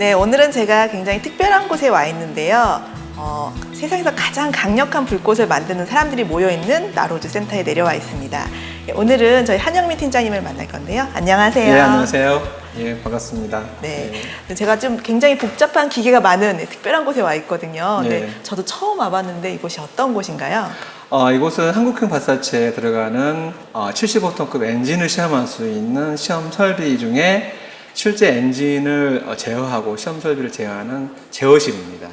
오늘은 제가 굉장히 특별한 곳에 와 있는데요. 어, 세상에서 가장 강력한 불꽃을 만드는 사람들이 모여있는 나로즈 센터에 내려와 있습니다. 예, 오늘은 저희 한영민 팀장님을 만날 건데요. 안녕하세요. 예, 안녕하세요. 예, 반갑습니다. 네, 제가 좀 굉장히 복잡한 기계가 많은 네, 특별한 곳에 와 있거든요. 네. 네, 저도 처음 와봤는데 이곳이 어떤 곳인가요? 어, 이곳은 한국형 발사체에 들어가는 어, 75톤급 엔진을 시험할 수 있는 시험 설비 중에 실제 엔진을 어, 제어하고 시험 설비를 제어하는 제어실입니다.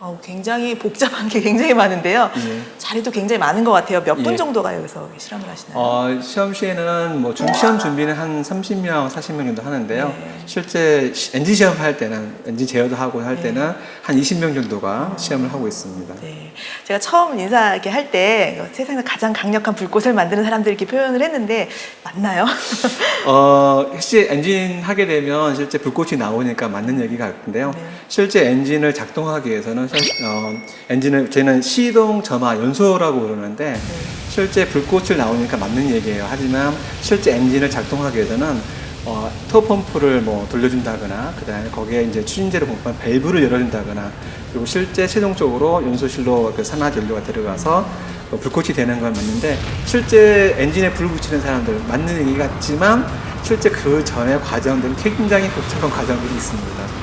어, 굉장히 복잡한 게 굉장히 많은데요. 예. 자리도 굉장히 많은 것 같아요. 몇분 예. 정도가 여기서 실험을 하시나요? 어, 시험 시에는 뭐 중, 시험 준비는 한 30명, 40명 정도 하는데요. 네. 실제 시- 엔진 시험 할 때는 엔진 제어도 하고 할 네. 때는 한 20명 정도가 시험을 하고 있습니다. 네. 제가 처음 인사 이렇게 할 때 세상에서 가장 강력한 불꽃을 만드는 사람들 이렇게 표현을 했는데 맞나요? 어, 혹시 엔진 하게 되면 실제 불꽃이 나오니까 맞는 얘기 같은데요. 네. 실제 엔진을 작동하기 위해서는 실- 어, 엔진을 저희는 시동 점화 연소라고 그러는데 네. 실제 불꽃을 나오니까 맞는 얘기예요. 하지만 실제 엔진을 작동하기 위해서는 어, 토 펌프를 뭐 돌려준다거나 그다음에 거기에 이제 추진제를 공급한 밸브를 열어준다거나 그리고 실제 최종적으로 연소실로 그 산화 연료가 들어가서 어, 불꽃이 되는 건 맞는데 실제 엔진에 불 붙이는 사람들 맞는 얘기 같지만 실제 그 전에 과정들은 굉장히 복잡한 과정들이 있습니다.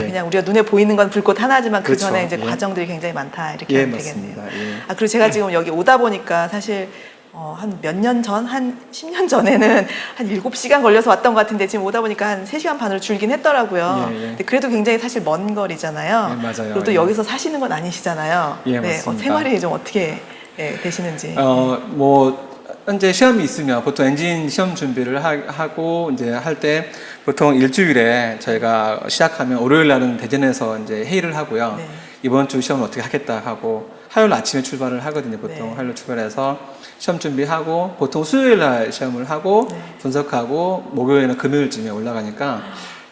예. 그냥 우리가 눈에 보이는 건 불꽃 하나지만 그 그렇죠. 전에 이제 예. 과정들이 굉장히 많다 이렇게 예, 되겠네요. 예. 아 그리고 제가 지금 여기 오다 보니까 사실 어, 한 몇 년 전, 한 10년 전에는 한 7시간 걸려서 왔던 것 같은데 지금 오다 보니까 한 3시간 반으로 줄긴 했더라고요. 예, 예. 근데 그래도 굉장히 사실 먼 거리잖아요. 예, 맞아요. 그리고 또 예. 여기서 사시는 건 아니시잖아요. 예, 네, 어, 맞습니다. 생활이 좀 어떻게 예, 되시는지. 어, 뭐, 현재 시험이 있으면 보통 엔진 시험 준비를 하, 고 이제 할 때 보통 일주일에 저희가 시작하면 월요일 날은 대전에서 이제 회의를 하고요. 네. 이번 주 시험을 어떻게 하겠다 하고 화요일 아침에 출발을 하거든요. 보통 네. 화요일 출발해서 시험 준비하고 보통 수요일 날 시험을 하고 네. 분석하고 목요일이나 금요일쯤에 올라가니까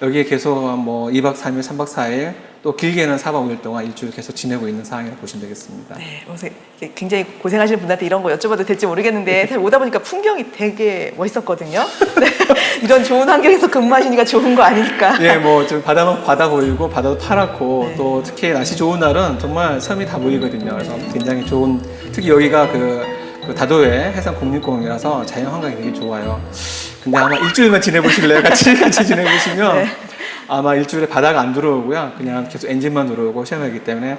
여기에 계속 뭐 2박 3일, 3박 4일 또 길게는 4박 5일 동안 일주일 계속 지내고 있는 상황이라고 보시면 되겠습니다. 네, 굉장히 고생하시는 분한테 이런 거 여쭤봐도 될지 모르겠는데 사실 오다 보니까 풍경이 되게 멋있었거든요. 네, 이런 좋은 환경에서 근무하시니까 좋은 거 아니니까. 예, 뭐좀 바다는 바다 보이고 바다도 파랗고 네. 또 특히 날씨 좋은 날은 정말 섬이 다 보이거든요. 그래서 굉장히 좋은 특히 여기가 그, 그 다도해 해상 국립공원이라서 자연 환경이 되게 좋아요. 근데 아마 일주일만 지내보실래요? 같이 같이 지내보시면 네. 아마 일주일에 바다가 안 들어오고요. 그냥 계속 엔진만 들어오고 시험하기 때문에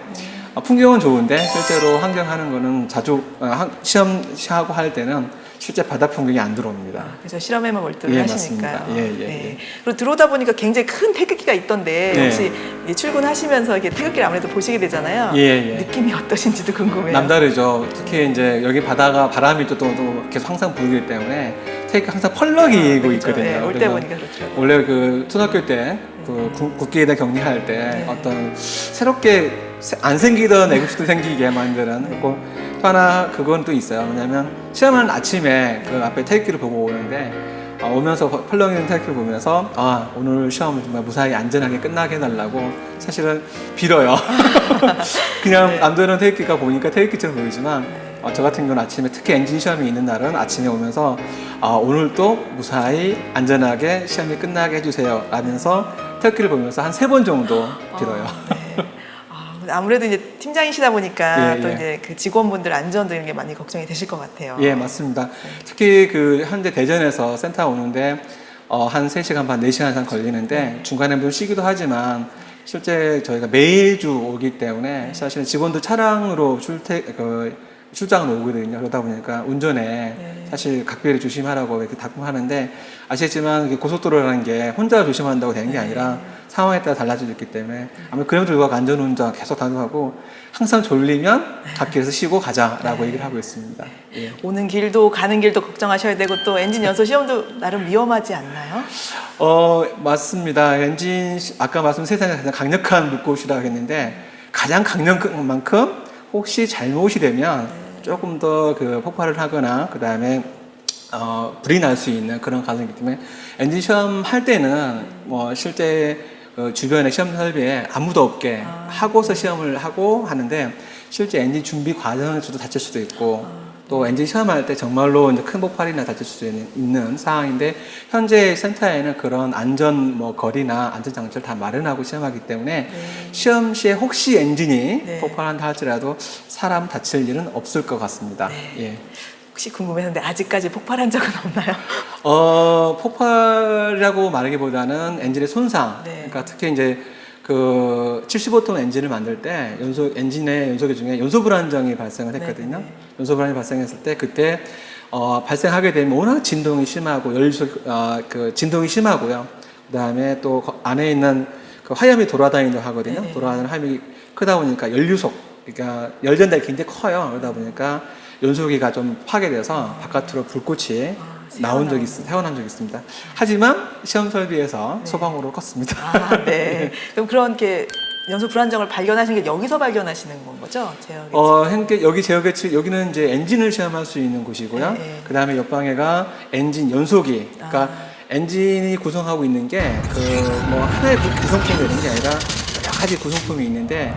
아, 풍경은 좋은데 실제로 환경하는 거는 자주 어, 한- 시험 하고 할 때는 실제 바다 풍경이 안 들어옵니다. 그래서 실험에만 네. 예, 하시니까요. 예, 예, 네. 예. 그리고 들어오다 보니까 굉장히 큰 태극기가 있던데 네. 혹시 출근하시면서 이렇게 태극기를 아무래도 보시게 되잖아요. 예, 예. 느낌이 어떠신지도 궁금해요. 남다르죠. 특히 이제 여기 바다가 바람이 또, 또, 또 계속 항상 불기 때문에 테이크 항상 펄럭이고 그렇죠. 있거든요. 네, 올때 보니까 그렇죠. 원래 그 초등학교 때 그 국기에다 격리할 때 네. 어떤 새롭게 새- 안 생기던 애국수도 생기게 만드는 그리고 또 하나 그건 또 있어요. 뭐냐면 시험하는 아침에 그 앞에 테이크를 보고 오는데 아, 오면서 펄렁이는 테이크를 보면서 아 오늘 시험을 정말 무사히 안전하게 끝나게 해달라고 사실은 빌어요. 그냥 네. 남들은 테이크가 보니까 테이크처럼 보이지만 어, 저 같은 경우는 아침에 특히 엔진 시험이 있는 날은 아침에 오면서 아, 오늘 또 무사히 안전하게 시험이 끝나게 해주세요 라면서 테이크를 보면서 한 세 번 정도. 아, 네. 아, 근데 아무래도 이제 팀장이시다 보니까 예, 또 예. 이제 그 직원분들 안전도 이런 게 많이 걱정이 되실 것 같아요. 예, 맞습니다. 특히 그 현재 대전에서 센터 오는데 어, 한 3시간 반, 4시간 이상 걸리는데 중간에 물론 쉬기도 하지만 실제 저희가 매주 오기 때문에 사실은 직원들 차량으로 출퇴, 그, 출장을 오거든요. 그러다 보니까 운전에 네. 사실 각별히 조심하라고 이렇게 당부하는데 아시겠지만 고속도로라는 게 혼자 조심한다고 되는 게 아니라 상황에 따라 달라질 수 있기 때문에 그럼에도 불구하고 안전운전 계속 당부하고 항상 졸리면 갓길에서 쉬고 가자라고 얘기를 하고 있습니다. 예. 오는 길도 가는 길도 걱정하셔야 되고 또 엔진 연소 시험도 나름 위험하지 않나요? 어 맞습니다. 엔진 시- 아까 말씀 세상에 가장 강력한 물꽃이라고 했는데 가장 강력한 만큼 혹시 잘못이 되면 조금 더 그 폭발을 하거나 그 다음에 어, 불이 날 수 있는 그런 가능이기 때문에 엔진 시험 할 때는 뭐 실제 그 주변에 시험 설비에 아무도 없게 하고서 시험을 하고 하는데 실제 엔진 준비 과정에서도 다칠 수도 있고 또 엔진 시험할 때 정말로 이제 큰 폭발이나 다칠 수 있는, 있는 상황인데 현재 센터에는 그런 안전 뭐 거리나 안전 장치를 다 마련하고 시험하기 때문에 시험 시에 혹시 엔진이 네. 폭발한다 할지라도 사람 다칠 일은 없을 것 같습니다. 네. 예. 혹시 궁금했는데 아직까지 폭발한 적은 없나요? 어, 폭발이라고 말하기보다는 엔진의 손상. 네. 그러니까 특히 이제 그 75톤 엔진을 만들 때 연소 엔진의 연소기 중에 연소 불안정이 발생을 했거든요. 네, 네. 연소 불안이 발생했을 때 그때 어, 발생하게 되면 워낙 진동이 심하고 연소 어, 그 진동이 심하고요. 그다음에 또 거- 안에 있는 그 화염이 돌아다니는 하거든요. 네. 돌아다니는 화염이 크다 보니까 연류속 그러니까 열 전달이 굉장히 커요. 그러다 보니까 연소기가 좀 파괴돼서 바깥으로 불꽃이 아, 나온 적이. 있, 태어난 적이 있습니다. 하지만 시험 설비에서 소방으로 껐습니다. 아, 네. 그럼 그런 게 연소 불안정을 발견하신 게 여기서 발견하시는 건 거죠? 제어기. 어, 현재 여기 제어계 측 여기는 이제 엔진을 시험할 수 있는 곳이고요. 네, 네. 그 다음에 옆방에가 엔진 연소기. 그러니까 아. 엔진이 구성하고 있는 게 그 뭐 하나의 구- 구성품이 되는 게 아니라 여러 가지 구성품이 있는데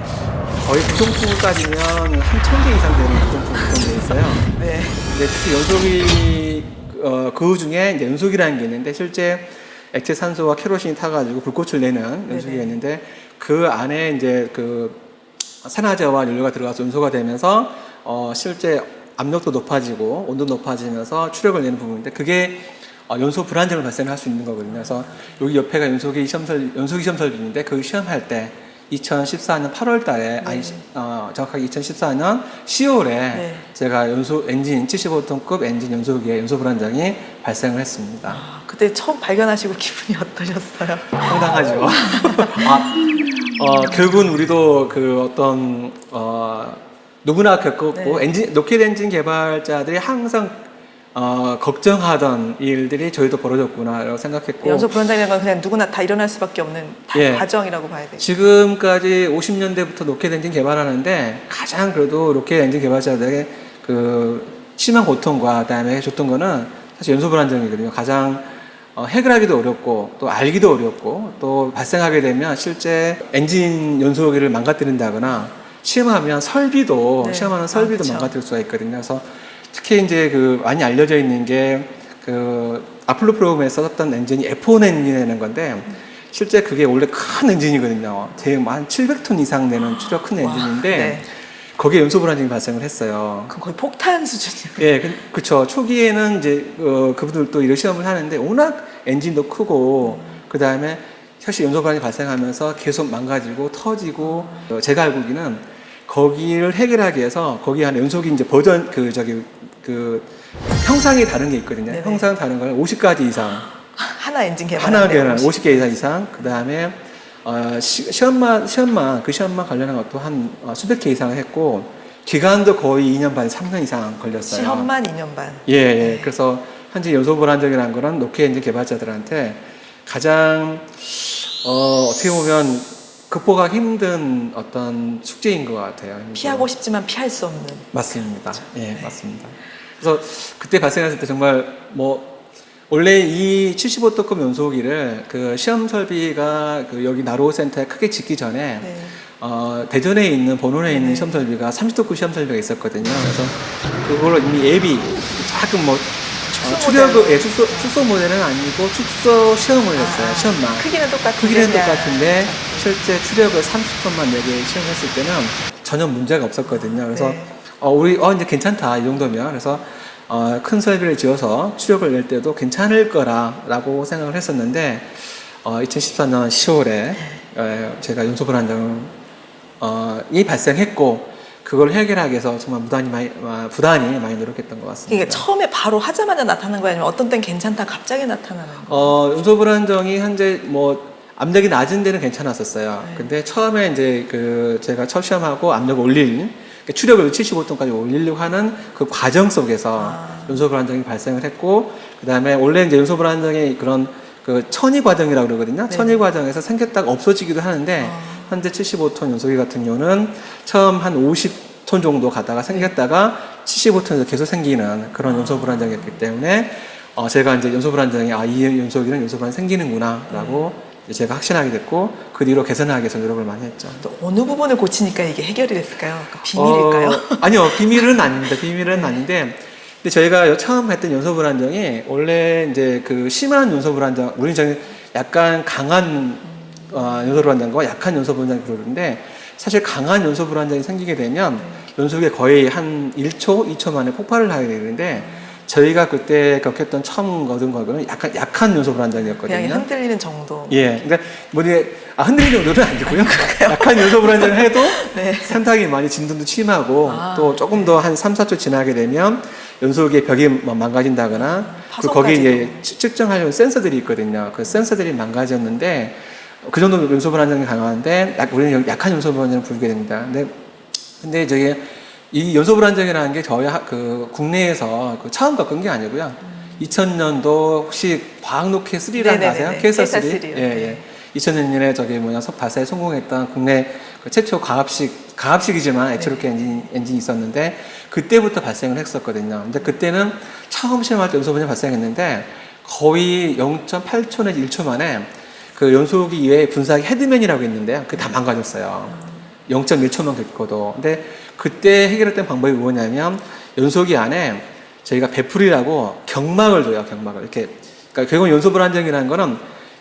거의 구성품을 따지면 한 천 개 이상 되는 구성품이 구성되어 있어요. 네. 특히 연소기 어, 그 중에 이제 연소기라는 게 있는데 실제 액체 산소와 케로신이 타가지고 불꽃을 내는 연소기가 네네. 있는데 그 안에 이제 그 산화제와 연료가 들어가서 연소가 되면서 어, 실제 압력도 높아지고 온도 높아지면서 추력을 내는 부분인데 그게 어, 연소 불안정을 발생할 수 있는 거거든요. 그래서 여기 옆에가 연소기 시험 설 연소기 시험 설비인데 그 시험할 때 2014년 8월 달에 아니 어, 정확하게 2014년 10월에 네. 제가 연소 엔진 75톤급 엔진 연소기에 연소 불안정이 발생을 했습니다. 아, 그때 처음 발견하시고 기분이 어떠셨어요? 황당하죠. 아, 어, 결국은 우리도 그 어떤 어, 누구나 겪었고 네. 엔진 로켓 엔진 개발자들이 항상 어, 걱정하던 일들이 저희도 벌어졌구나라고 생각했고 연소 불안정이라는 건 그냥 누구나 다 일어날 수밖에 없는 다 예. 과정이라고 봐야 돼요. 지금까지 50년대부터 로켓 엔진 개발하는데 가장 그래도 로켓 엔진 개발자들의 그 심한 고통과 그다음에 줬던 거는 사실 연소 불안정이거든요. 가장 어, 해결하기도 어렵고 또 알기도 어렵고 또 발생하게 되면 실제 엔진 연소기를 망가뜨린다거나 시험하면 설비도 네. 시험하는 아, 설비도 그쵸. 망가뜨릴 수가 있거든요. 그래서 특히 이제 그 많이 알려져 있는 게 그 아폴로 프로그램에 썼던 엔진이 F1 엔진이라는 건데 실제 그게 원래 큰 엔진이거든요. 대한 700톤 이상 내는 추력 큰 와, 엔진인데 네. 거기에 연소 불안정이 발생을 했어요. 그럼 거의 폭탄 수준이에요. 예, 그, 그쵸. 초기에는 이제, 어, 그분들도 이런 시험을 하는데, 워낙 엔진도 크고, 그 다음에 사실 연소반이 발생하면서 계속 망가지고, 터지고, 어, 제가 알고기는 거기를 해결하기 위해서, 거기 안에 연속이 이제 버전, 그, 저기, 그, 형상이 다른 게 있거든요. 네네. 형상 다른 걸 50가지 이상. 하나 엔진 개발. 하나 개는 50개 이상 이상, 그 다음에 어, 시, 시험만 시험만 그 시험만 관련한 것도 한 어, 수백 개 이상을 했고 기간도 거의 2년 반, 3년 이상 걸렸어요. 시험만 2년 반. 예, 예. 그래서 현재 연소 불안정이라는 거는 로켓 엔진 개발자들한테 가장 어, 어떻게 보면 극복하기 힘든 어떤 숙제인 것 같아요. 피하고 싶지만 피할 수 없는. 맞습니다. 예, 맞습니다. 그래서 그때 발생했을 때 정말 뭐 원래 이 75톤급 연소기를 그 시험 설비가 그 여기 나로우주센터에 크게 짓기 전에 네. 어, 대전에 있는 본원에 있는 네. 시험 설비가 30톤급 시험 설비가 있었거든요. 그래서 그걸 이미 예비 조금 뭐 어, 축소 출력 모델. 예, 축소 축소 모델은 아니고 축소 시험을 했어요. 아, 시험만. 크기는 똑같은데. 크기는 그냥- 똑같은데 실제 추력을 30톤만 내게 시험했을 때는 전혀 문제가 없었거든요. 그래서 네. 어, 우리 어 이제 괜찮다 이 정도면 그래서 어, 큰 설비를 지어서 추력을 낼 때도 괜찮을 거라라고 생각을 했었는데 어, 2014년 10월에 어, 제가 연소 불안정 어, 이 발생했고 그걸 해결하기 위해서 정말 부단히 많이 어, 부단히 많이 노력했던 것 같습니다. 이게 처음에 바로 하자마자 나타나는 거예요? 아니면 어떤 땐 괜찮다 갑자기 나타나는 거예요? 어, 연소 불안정이 현재 뭐 압력이 낮은 데는 괜찮았었어요. 네. 근데 처음에 이제 그 제가 첫 시험하고 압력 올릴 그러니까 추력을 75톤까지 올리려고 하는 그 과정 속에서 아. 연소 불안정이 발생을 했고 그다음에 원래 이제 연소 불안정이 그런 그 천이 과정이라고 그러거든요. 네. 천이 과정에서 생겼다가 없어지기도 하는데 아. 현재 75톤 연소기 같은 경우는 처음 한 50톤 정도 가다가 생겼다가 75톤에서 계속 생기는 그런 연소 불안정이었기 때문에 어, 제가 이제 연소 불안정이 아, 이 연소기는 연소 불안 생기는구나라고 이 제 제가 확신하게 됐고 그 뒤로 개선하기 위해서 노력을 많이 했죠. 또 어느 부분을 고치니까 이게 해결이 됐을까요? 그 비밀일까요? 네. 어, 아니요, 비밀은 아닙니다. 비밀은 아닌데, 근데 저희가 처음 했던 연소 불안정이 원래 이제 그 심한 연소 불안정, 우리 저는 약간 강한 어, 연소 불안정과 약한 연소 불안정이 그러는데 사실 강한 연소 불안정이 생기게 되면 연속에 거의 한 1초, 2초 만에 폭발을 하게 되는데 저희가 그때 겪었던 처음 얻은 거는 약간 약한 연소 불안정이었거든요. 그냥 흔들리는 정도. 예, 그러니까 뭐 이게 아, 흔들리는 정도는 아니고요. 약한 연소 불안정을 해도 네. 상당히 많이 진동도 심하고 아, 또 조금 더한 3, 4초 지나게 되면 연속의 벽이 뭐 망가진다거나 그 거기에 이제 측- 측정하려는 센서들이 있거든요. 그 센서들이 망가졌는데 그 정도 연소 불안정이 강한데 약- 우리는 약한 연소 불안정을 부르게 됩니다. 근데 근데 저기 이 연소 불안정이라는 게 저희 하- 그 국내에서 그 처음 겪은 게 아니고요. 2000년도 혹시 과학 로켓 3라는 거. 아세요? KSR KSR 3? three요. 예, 예. 네. 2000년에 저기 뭐냐 석 발사에 성공했던 국내 그 최초 가압식 가압식이지만 액체로켓 엔진 엔진이 있었는데 그때부터 발생을 했었거든요. 근데 그때는 처음 시험할 때 연소 분이 발생했는데 거의 0.8초 내지 1초 만에 그 연소기 이외에 분사기 헤드맨이라고 있는데요. 그게 다 망가졌어요. 0.1초만 겪고도. 근데 그때 해결했던 방법이 뭐냐면 연소기 안에 저희가 베풀이라고 경막을 줘요. 경막을 이렇게. 그러니까 결국 연소 불안정이라는 거는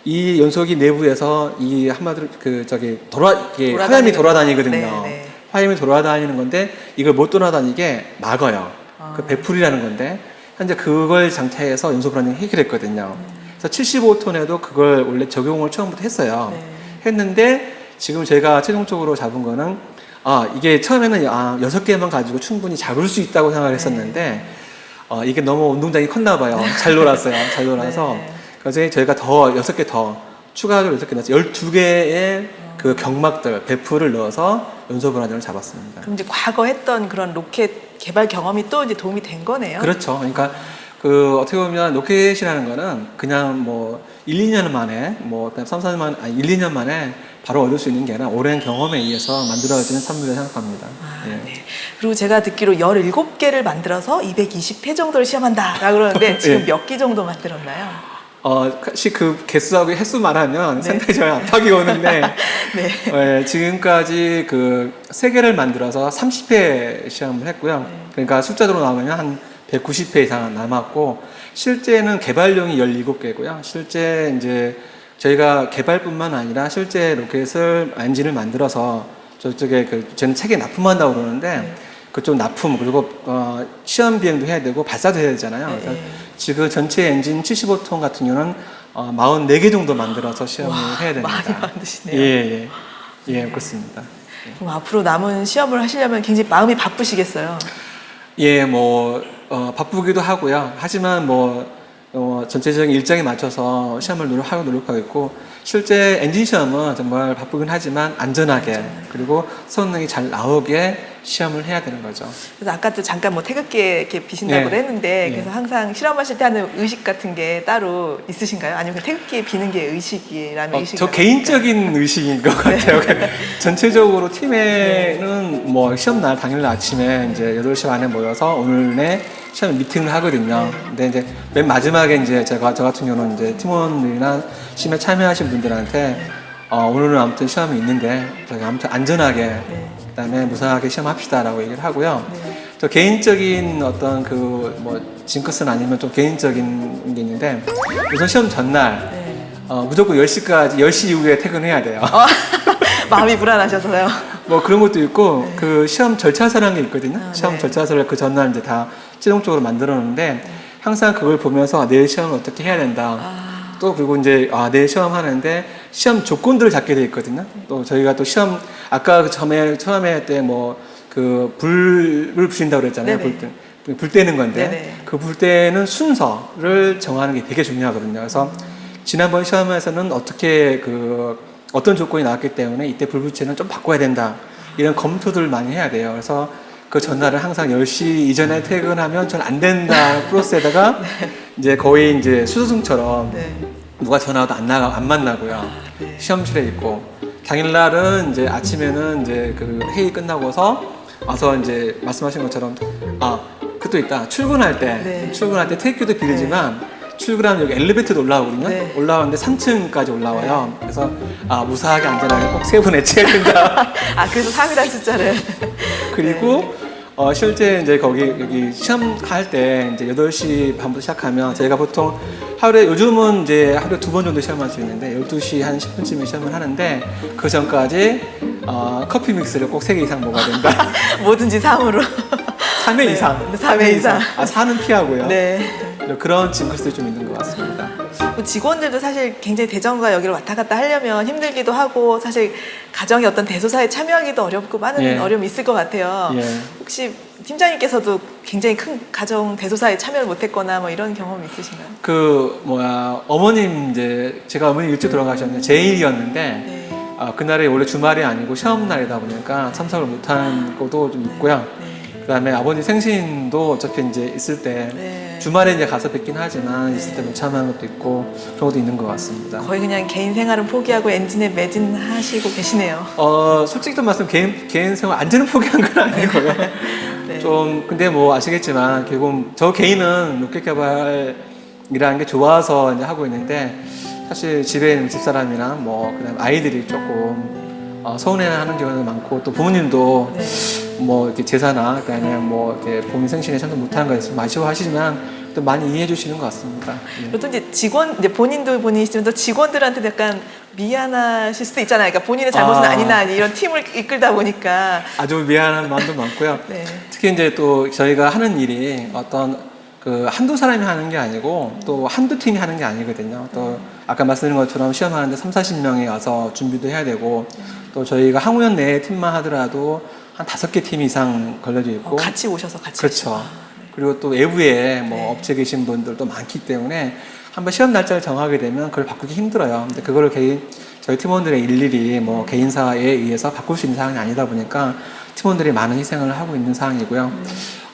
이 연소기 내부에서 이 한마디로 그 저기 돌아 이게 화염이 거. 돌아다니거든요. 네, 네. 화염이 돌아다니는 건데 이걸 못 돌아다니게 막아요. 아. 그 베풀이라는 건데 현재 그걸 장착해서 연소 불안정 해결했거든요. 그래서 75톤에도 그걸 원래 적용을 처음부터 했어요. 네. 했는데 지금 제가 최종적으로 잡은 거는 아 이게 처음에는 아 여섯 개만 가지고 충분히 잡을 수 있다고 생각을 했었는데 어, 이게 너무 운동장이 컸나 봐요. 잘 놀았어요. 잘 놀아서 네. 그래서 저희가 더 여섯 개 더 추가적으로 여섯 개 넣어서 열두 개의 그 경막들 배풀을 넣어서 연소 불안정을 잡았습니다. 그럼 이제 과거 했던 그런 로켓 개발 경험이 또 이제 도움이 된 거네요. 그렇죠. 그러니까 그 어떻게 보면 로켓이라는 거는 그냥 뭐 1, 2년 만에 뭐 3, 4년 만 아니 1, 2년 만에 바로 얻을 수 있는 게 아니라 오랜 경험에 의해서 만들어지는 산물이라고 생각합니다. 아, 예. 네. 그리고 제가 듣기로 17개를 만들어서 220회 정도를 시험한다라고 그러는데 지금 예. 몇기 정도 만들었나요? 어, 혹시 그 개수하고 횟수만 하면 네. 상당히 저희 압박이 오는데 네. 예, 지금까지 그세 개를 만들어서 30회 시험을 했고요. 그러니까 숫자적으로 나오면 한 190회 이상 남았고 실제는 개발용이 17개고요. 실제 이제 저희가 개발뿐만 아니라 실제 로켓을 엔진을 만들어서 저쪽에 그 저는 책에 납품한다고 그러는데 그쪽 납품 그리고 어, 시험 비행도 해야 되고 발사도 해야 되잖아요. 네, 그래서 네. 지금 전체 엔진 75톤 같은 경우는 어, 44개 정도 만들어서 시험을 와, 해야 됩니다. 많이 만드시네요. 예, 예. 예, 그렇습니다. 그럼 앞으로 남은 시험을 하시려면 굉장히 마음이 바쁘시겠어요. 예, 뭐 어, 바쁘기도 하고요. 하지만 뭐 어, 전체적인 일정에 맞춰서 시험을 노력하고 노력하고 있고 실제 엔진 시험은 정말 바쁘긴 하지만 안전하게 그리고 성능이 잘 나오게 시험을 해야 되는 거죠. 그래서 아까도 잠깐 뭐 태극기에 이렇게 비신다고 네. 했는데 네. 그래서 항상 실험하실 때 하는 의식 같은 게 따로 있으신가요? 아니면 그 태극기에 비는 게 의식이라는 어, 의식이 저 개인적인 의식인 것 같아요. 전체적으로 팀에는 뭐 시험 날 당일 아침에 이제 8시 반에 모여서 오늘 내 시험 미팅을 하거든요. 근데 이제 맨 마지막에 이제 제가 저 같은 경우는 이제 팀원들이나 시험에 참여하신 분들한테 어, 오늘은 아무튼 시험이 있는데 저희 아무튼 안전하게 네. 그다음에 무사하게 시험합시다라고 얘기를 하고요. 저 개인적인 어떤 그 뭐 징크스는 아니면 좀 개인적인 게 있는데 우선 시험 전날 네. 어, 무조건 10시까지, 10시 이후에 퇴근해야 돼요. 어, 마음이 불안하셔서요. 뭐 그런 것도 있고, 그 시험 절차서라는 게 있거든요. 아, 시험 네. 절차서를 그 전날 이제 다 최종적으로 만들어 놓는데, 항상 그걸 보면서 아, 내일 시험을 어떻게 해야 된다. 아, 또 그리고 이제 아, 내일 시험 하는데 시험 조건들을 잡게 돼 있거든요. 또 저희가 또 시험, 아까 그 처음에, 처음에 때 뭐, 그 불을 붙인다고 그랬잖아요. 네네. 불, 때- 불 때는 건데. 그 불 때는 순서를 정하는 게 되게 중요하거든요. 그래서 지난번 시험에서는 어떻게 그 어떤 조건이 나왔기 때문에 이때 불 붙이는 좀 바꿔야 된다. 이런 검토들을 많이 해야 돼요. 그래서 그 전날은 항상 10시 이전에 퇴근하면 전 안 된다 프로세스에다가 이제 거의 이제 수소승처럼 네. 누가 전화도 안 나가 안 만나고요. 네. 시험실에 있고 당일날은 이제 아침에는 이제 그 회의 끝나고서 와서 이제 말씀하신 것처럼 아 그것도 있다 출근할 때 네. 출근할 때 퇴교도 빌지만 출근하면 여기 엘리베이터도 올라오거든요. 네. 올라오는데 3층까지 올라와요. 그래서 아 무사하게 안전하게 꼭세번 해체해야 된다. 아 그래서 3이라는 숫자를 그리고 어, 실제 이제 거기 여기 시험 할 때 이제 8시 반부터 시작하면 저희가 보통 하루에 요즘은 이제 하루에 두 번 정도 시험할 수 있는데 12시 한 10분쯤에 시험을 하는데 그 전까지 어, 커피 믹스를 꼭 3개 이상 먹어야 된다. 뭐든지 3으로 3회 네, 이상. 삼회 이상. 아, 4는 피하고요. 네. 그런 징크스들이 좀 있는 것 같습니다. 뭐 직원들도 사실 굉장히 대전과 여기를 왔다 갔다 하려면 힘들기도 하고 사실 가정의 어떤 대소사에 참여하기도 어렵고 많은 예. 어려움이 있을 것 같아요. 예. 혹시 팀장님께서도 굉장히 큰 가정 대소사에 참여를 못했거나 뭐 이런 경험이 있으신가요? 그 뭐야 어머님 이제 제가 어머니 일찍 돌아가셨는데 제1이었는데 네. 아, 그날이 원래 주말이 아니고 시험 날이다 보니까 참석을 못한 것도 좀 있고요. 네. 그다음에 아버지 생신도 어차피 이제 있을 때 네. 주말에 이제 가서 뵙긴 하지만 있을 네. 때못 참여한 것도 있고 그런 것도 있는 것 같습니다. 거의 그냥 개인 생활은 포기하고 엔진에 매진하시고 계시네요. 어 솔직히 좀 말씀 개인 개인 생활 완전히 포기한 건 아니고요. 네. 좀 근데 뭐 아시겠지만 결국 저 개인은 로켓 개발이라는 게 좋아서 이제 하고 있는데 사실 집에 있는 집사람이나 뭐 그다음 아이들이 조금 어, 서운해하는 경우도 많고 또 부모님도 네. 뭐 이렇게 제사나 그다음에 뭐 이렇게 본인 생신에 참석 못하는 거에 있어서 아쉬워하시지만 또 많이 이해해 주시는 것 같습니다. 예. 보통 이제 직원 이제 본인도 본인이시지만 또 직원들한테 약간 미안하실 수도 있잖아요. 그러니까 본인의 잘못은 아. 아. 니나 이런 팀을 이끌다 보니까 아주 미안한 마음도 많고요. 네. 특히 이제 또 저희가 하는 일이 어떤 그 한두 사람이 하는 게 아니고 또 한두 팀이 하는 게 아니거든요. 또 아까 말씀드린 것처럼 시험하는데 3, 40명이 와서 준비도 해야 되고 또 저희가 항우연 내 팀만 하더라도 한 다섯 개 팀 이상 걸려져 어, 있고 같이 오셔서 같이 그렇죠. 그리고 또 외부에 뭐 네. 업체 계신 분들도 많기 때문에 한번 시험 날짜를 정하게 되면 그걸 바꾸기 힘들어요. 근데 그거를 개인 저희 팀원들의 일일이 뭐 개인사에 의해서 바꿀 수 있는 사항이 아니다 보니까 팀원들이 많은 희생을 하고 있는 상황이고요.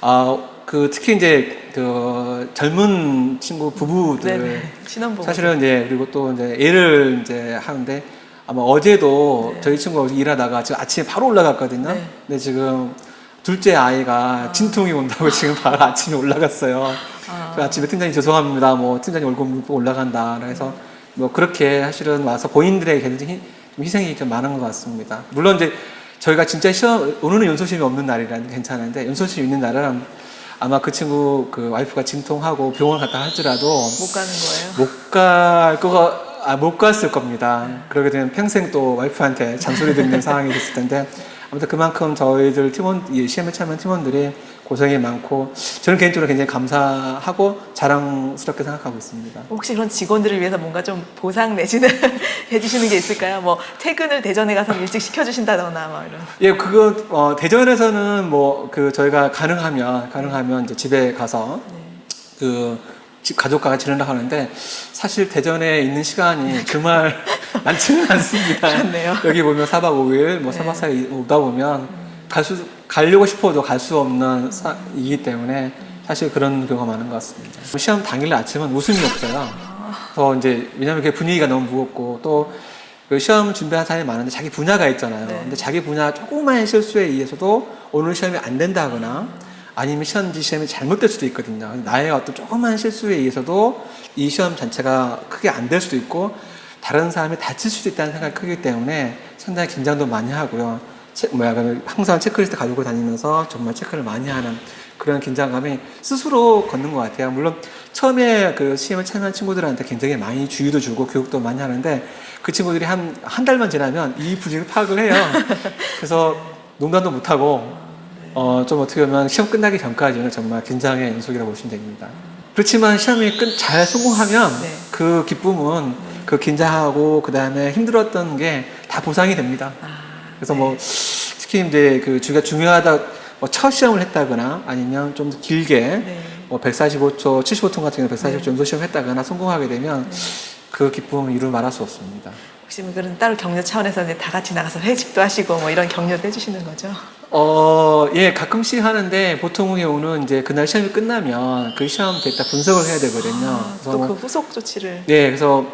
아, 그 특히 이제 그 젊은 친구 부부들 사실은 이제 그리고 또 이제 애를 이제 하는데 아마 어제도 네. 저희 친구가 일하다가 지금 아침에 바로 올라갔거든요. 네. 근데 지금 둘째 아이가 진통이 온다고 지금 바로 아침에 올라갔어요. 아. 아침에 팀장님 죄송합니다. 뭐 팀장님 얼굴 보고 올라간다. 그래서 뭐 그렇게 사실은 와서 본인들에게 굉장히 희- 좀 희생이 좀 많은 것 같습니다. 물론 이제 저희가 진짜 시험 오늘은 연소심이 없는 날이라 괜찮은데 연소심 있는 날은 아마 그 친구 그 와이프가 진통하고 병원 갔다 할지라도 못 가는 거예요. 못 갈 거가 아, 못 갔을 겁니다. 그러게 되면 평생 또 와이프한테 잔소리 듣는 상황이 됐을 텐데 아무튼 그만큼 저희들 팀원 이 시험에 참여한 팀원들이 고생이 많고 저는 개인적으로 굉장히 감사하고 자랑스럽게 생각하고 있습니다. 혹시 그런 직원들을 위해서 뭔가 좀 보상 내지는 해주시는 게 있을까요? 뭐 퇴근을 대전에 가서 일찍 시켜주신다거나 뭐 이런. 예, 그거 어, 대전에서는 뭐 그 저희가 가능하면 가능하면 이제 집에 가서 그집 가족과 같이 지낸다고 하는데 사실 대전에 있는 시간이 주말 많지는 않습니다. 그렇네요. 여기 보면 4박 5일 뭐 3박 4일 오다 보면 갈 수 가려고 싶어도 갈 수 없는 사, 이기 때문에 사실 그런 경우가 많은 것 같습니다. 시험 당일 아침은 웃음이 없어요. 그래서 이제 왜냐하면 그 분위기가 너무 무겁고 또그 시험 준비한 사람이 많은데 자기 분야가 있잖아요. 네. 근데 자기 분야 조그마한 실수에 의해서도 오늘 시험이 안 된다거나 아니면 시험지 시험이 잘못될 수도 있거든요. 나의 어떤 조그마한 실수에 의해서도 이 시험 자체가 크게 안 될 수도 있고 다른 사람이 다칠 수도 있다는 생각이 크기 때문에 상당히 긴장도 많이 하고요. 체, 뭐야, 그 항상 체크리스트 가지고 다니면서 정말 체크를 많이 하는 그런 긴장감이 스스로 걷는 것 같아요. 물론 처음에 그 시험에 참여한 친구들한테 굉장히 많이 주의도 주고 교육도 많이 하는데 그 친구들이 한, 한 달만 지나면 이 분위기를 파악을 해요. 그래서 농담도 못하고 어, 좀 어떻게 보면 시험 끝나기 전까지는 정말 긴장의 연속이라고 보시면 됩니다. 그렇지만 시험이 끝, 잘 성공하면 네. 그 기쁨은 그 긴장하고 그 다음에 힘들었던 게 다 보상이 됩니다. 아, 그래서 뭐 특히 이제 그 주가 중요하다 뭐 첫 시험을 했다거나 아니면 좀 길게 네. 뭐 145초, 75톤 같은 경우 145초 연소 시험 했다거나 성공하게 되면 그 기쁨을 이루 말할 수 없습니다. 혹시 뭐 그런 따로 격려 차원에서 이제 다 같이 나가서 회식도 하시고 뭐 이런 격려도 해주시는 거죠? 어, 예, 가끔씩 하는데 보통의 경우는 이제 그날 시험이 끝나면 그 시험 데이터 분석을 해야 되거든요. 아, 그래서 또뭐그 후속 조치를 네, 그래서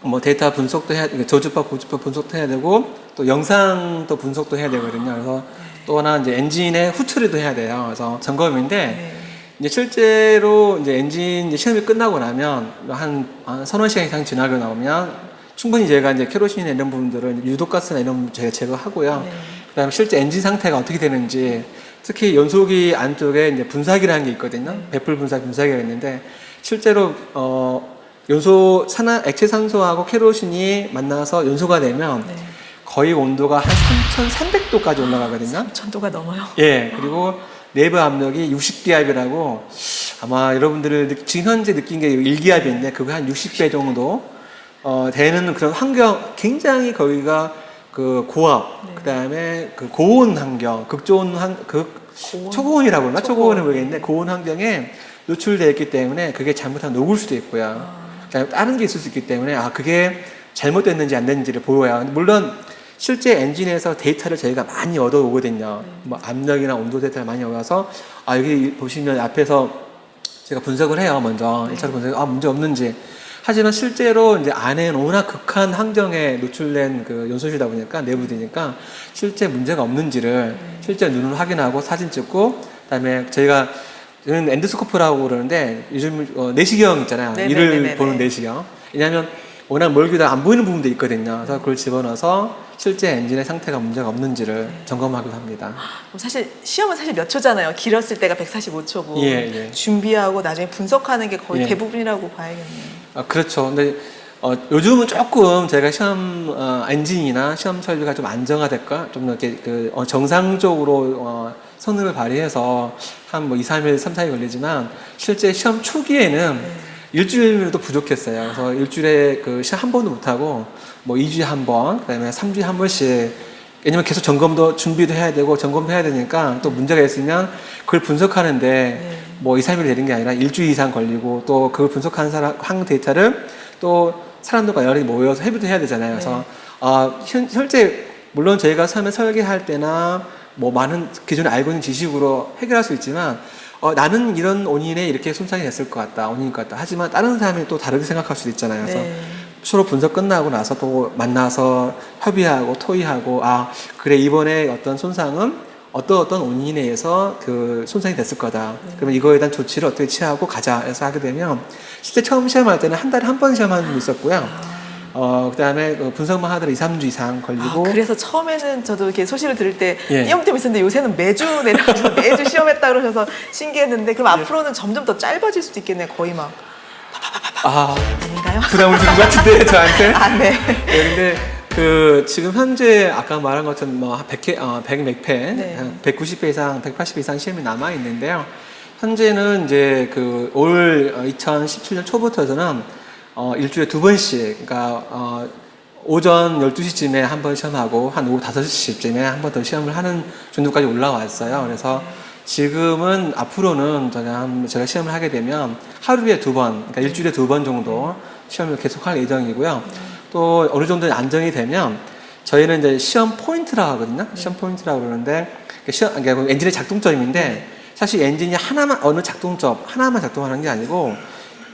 뭐 데이터 분석도 해야, 저주파, 고주파 분석도 해야 되고 또 영상도 분석도 해야 되거든요. 그래서 또 하나 이제 엔진의 후처리도 해야 돼요. 그래서 점검인데 네. 이제 실제로 이제 엔진 이제 시험이 끝나고 나면 한, 한 서너 시간 이상 지나고 나오면 충분히 제가 이제 케로신이나 이런 부분들은 유독가스나 이런 부분 제가 제거하고요. 네. 그다음에 실제 엔진 상태가 어떻게 되는지 특히 연소기 안쪽에 이제 분사기라는 게 있거든요. 네. baffle 분사 분사기가 있는데 실제로 어 연소 산화 액체 산소하고 케로신이 만나서 연소가 되면 네. 거의 온도가 한 3,300도까지 올라가거든요. 천도가 넘어요. 예, 그리고 내부 압력이 60기압이라고 아마 여러분들을 느- 지금 현재 느낀 게 1기압인데 그거 한 60배 정도 어, 되는 그런 환경 굉장히 거기가 그 고압 네. 그다음에 그 고온 환경 극조온 환극 고온? 초고온이라고 그러나 초고온. 초고온은 모르겠는데 고온 환경에 노출되어 있기 때문에 그게 잘못하면 녹을 수도 있고요. 아. 그다음에 다른 게 있을 수 있기 때문에 아 그게 잘못됐는지 안 됐는지를 보여야 물론 실제 엔진에서 데이터를 저희가 많이 얻어오거든요. 뭐 압력이나 온도 데이터를 많이 얻어서 아 여기 보시면 앞에서 제가 분석을 해요 먼저 1차로 분석 아 문제 없는지 하지만 실제로 이제 안에는 워낙 극한 환경에 노출된 그 연소시다 보니까 내부되니까 실제 문제가 없는지를 실제 눈으로 확인하고 사진 찍고 그다음에 저희가 저는 endoscope라고 그러는데 요즘 어, 내시경 있잖아요 네네네네네. 이를 보는 내시경 왜냐하면 워낙 멀기도 안 보이는 부분도 있거든요 그래서 그걸 집어넣어서 실제 엔진의 상태가 문제가 없는지를 점검하기도 합니다 사실 시험은 사실 몇 초잖아요. 길었을 때가 145초고 예, 예. 준비하고 나중에 분석하는 게 거의 예. 대부분이라고 봐야겠네요. 아, 그렇죠. 근데 어, 요즘은 조금 제가 시험 어, 엔진이나 시험 설비가 좀 안정화될까? 좀 이렇게 그 어, 정상적으로 어, 성능을 발휘해서 한 뭐 2, 3일, 3, 4일 걸리지만 실제 시험 초기에는 네. 일주일도 부족했어요. 그래서 일주일에 그 시험 한 번도 못하고 뭐 2주에 한 번, 그 다음에 3주에 한 번씩 왜냐면 계속 점검도 준비도 해야 되고 점검도 해야 되니까 또 문제가 있으면 그걸 분석하는데 네. 뭐 2, 3일 되는 게 아니라 일주일 이상 걸리고 또 그걸 분석하는 사람 항 데이터를 또 사람들과 여러 모여서 협의도 해야 되잖아요. 그래서 아, 현, 실제 물론 저희가 처음에 설계할 때나 뭐 많은 기존에 알고 있는 지식으로 해결할 수 있지만 어, 나는 이런 원인에 이렇게 손상이 됐을 것 같다, 원인일 것 같다. 하지만 다른 사람이 또 다르게 생각할 수도 있잖아요. 그래서 네. 서로 분석 끝나고 나서 또 만나서 협의하고 토의하고 아 그래 이번에 어떤 손상은 어떤 어떤 원인에 의해서 그 손상이 됐을 거다. 그러면 이거에 대한 조치를 어떻게 취하고 가자 해서 하게 되면 실제 처음 시험할 때는 한 달에 한 번 시험하는 분도 있었고요. 어 그다음에 그 분석만 하더라도 2, 3주 이상 아, 걸리고 그래서 처음에는 저도 이렇게 소식을 들을 때 예. 띄엄띄엄 있었는데 요새는 매주 내려가서 매주 시험했다 그러셔서 신기했는데 그럼 앞으로는 점점 더 짧아질 수도 있겠네요. 거의 막 아 아닌가요? 부담을 주는 것 같은데 저한테. 아, 네. 네, 근데 그 지금 현재 아까 말한 것처럼 뭐 100회, 어, 100몇 회, 네. 한 190회 이상, 180회 이상 시험이 남아 있는데요. 현재는 이제 그 올 2017년 초부터서는 어, 일주일에 두 번씩, 그러니까 어, 오전 12시쯤에 한 번 시험하고 한 오후 5시쯤에 한 번 더 시험을 하는 정도까지 올라왔어요. 그래서 지금은 앞으로는 제가, 한- 제가 시험을 하게 되면 하루에 두 번, 그러니까 일주일에 두 번 정도 시험을 계속할 예정이고요. 또 어느 정도 안정이 되면 저희는 이제 시험 포인트라고 하거든요. 시험 포인트라고 그러는데 그 시험, 그러니까 엔진의 작동점인데 사실 엔진이 하나만 어느 작동점 하나만 작동하는 게 아니고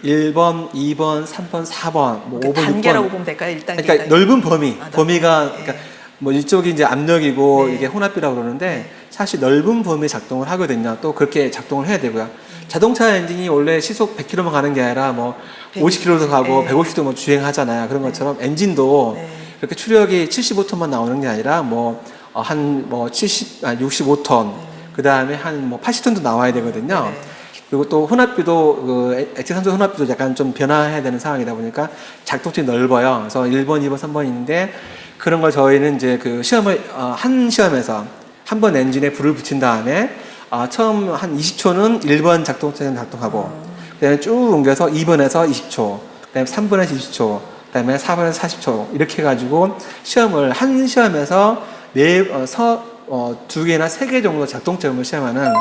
1번, 2번, 3번, 4번, 뭐 5번, 6번 단계라고 보면 될까요? 1단계. 그러니까 넓은 범위, 아, 범위가 넓은, 그러니까 뭐 이쪽이 이제 압력이고 네. 이게 혼합비라고 그러는데 사실 넓은 범위 작동을 하거든요. 또 그렇게 작동을 해야 되고요. 자동차 엔진이 원래 시속 100km만 가는 게 아니라 뭐 50km도 가고 네. 150도 뭐 주행하잖아요. 그런 것처럼 엔진도 네. 그렇게 추력이 75톤만 나오는 게 아니라 뭐 한뭐 70, 아 65톤, 그 다음에 한 뭐 80톤도 나와야 되거든요. 네. 그리고 또 혼합비도 그 액- 액체 산소 혼합비도 약간 좀 변화해야 되는 상황이다 보니까 작동점이 넓어요. 그래서 1번, 2번, 3번 있는데 그런 걸 저희는 이제 그 시험을 어, 한 시험에서 한 번 엔진에 불을 붙인 다음에 아, 처음 한 20초는 1번 작동점에 작동하고 그다음에 쭉 옮겨서 2번에서 20초, 그다음에 3번에서 20초, 그다음에 4번에서 40초 이렇게 해가지고 시험을 한 시험에서 네, 어, 서, 어, 두 개나 세 개 정도 작동점을 시험하는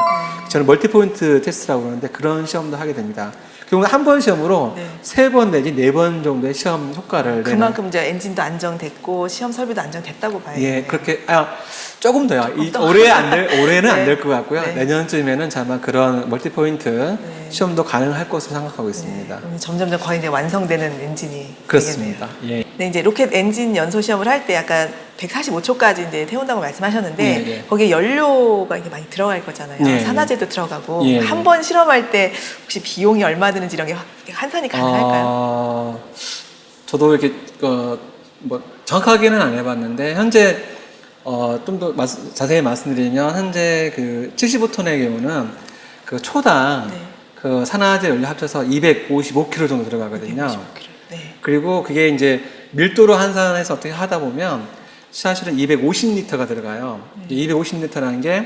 저는 multipoint 테스트라고 그러는데 그런 시험도 하게 됩니다. 결국 한번 시험으로 네. 세번 내지 네 번 정도의 시험 효과를 그만큼 이제 엔진도 안정됐고 시험 설비도 안정됐다고 봐야겠네요. 예, 그렇게 아 조금 더요. 이, 더. 올해 안 될, 올해는 안 네. 될것 같고요. 네. 내년쯤에는 아마 그런 multi point 네. 시험도 가능할 것으로 생각하고 있습니다. 그럼 점점점 거의 이제 완성되는 엔진이 그렇습니다. 되겠네요. 예. 네, 이제 로켓 엔진 연소 시험을 할 때 약간 145초까지 이제 태운다고 말씀하셨는데 예, 예. 거기에 연료가 이게 많이 들어갈 거잖아요. 예, 예. 산화제도 들어가고. 한 번 실험할 때 혹시 비용이 얼마 드는지 이런 게 확- 환산이 가능할까요? 어, 저도 이렇게 어, 뭐 정확하게는 안 해봤는데 현재 어, 좀 더 자세히 말씀드리면 현재 그 75톤의 경우는 그 초당 네. 그 산화제 연료 합쳐서 255kg 정도 들어가거든요. 155kg. 네. 그리고 그게 이제 밀도로 환산해서 어떻게 하다 보면 사실은 250리터가 들어가요. 네. 이 250리터라는 게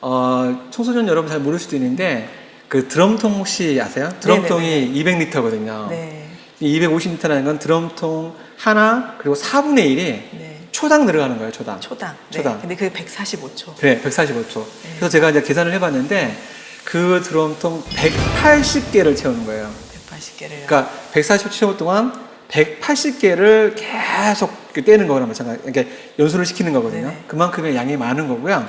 어, 청소년 여러분 잘 모를 수도 있는데 그 드럼통 혹시 아세요? 드럼통이 200리터거든요. 네. 이 250리터라는 건 드럼통 하나 그리고 4분의 1이 네. 초당 들어가는 거예요. 초당. 초당. 네. 초당. 근데 그게 145초. 네, 145초. 그래서 제가 이제 계산을 해봤는데 그 드럼통 180개를 채우는 거예요. 180개를. 그러니까 140초 동안 180개를 계속 이렇게 떼는 거랑 마찬가지. 그러니까 연수를 시키는 거거든요. 네네. 그만큼의 양이 많은 거고요.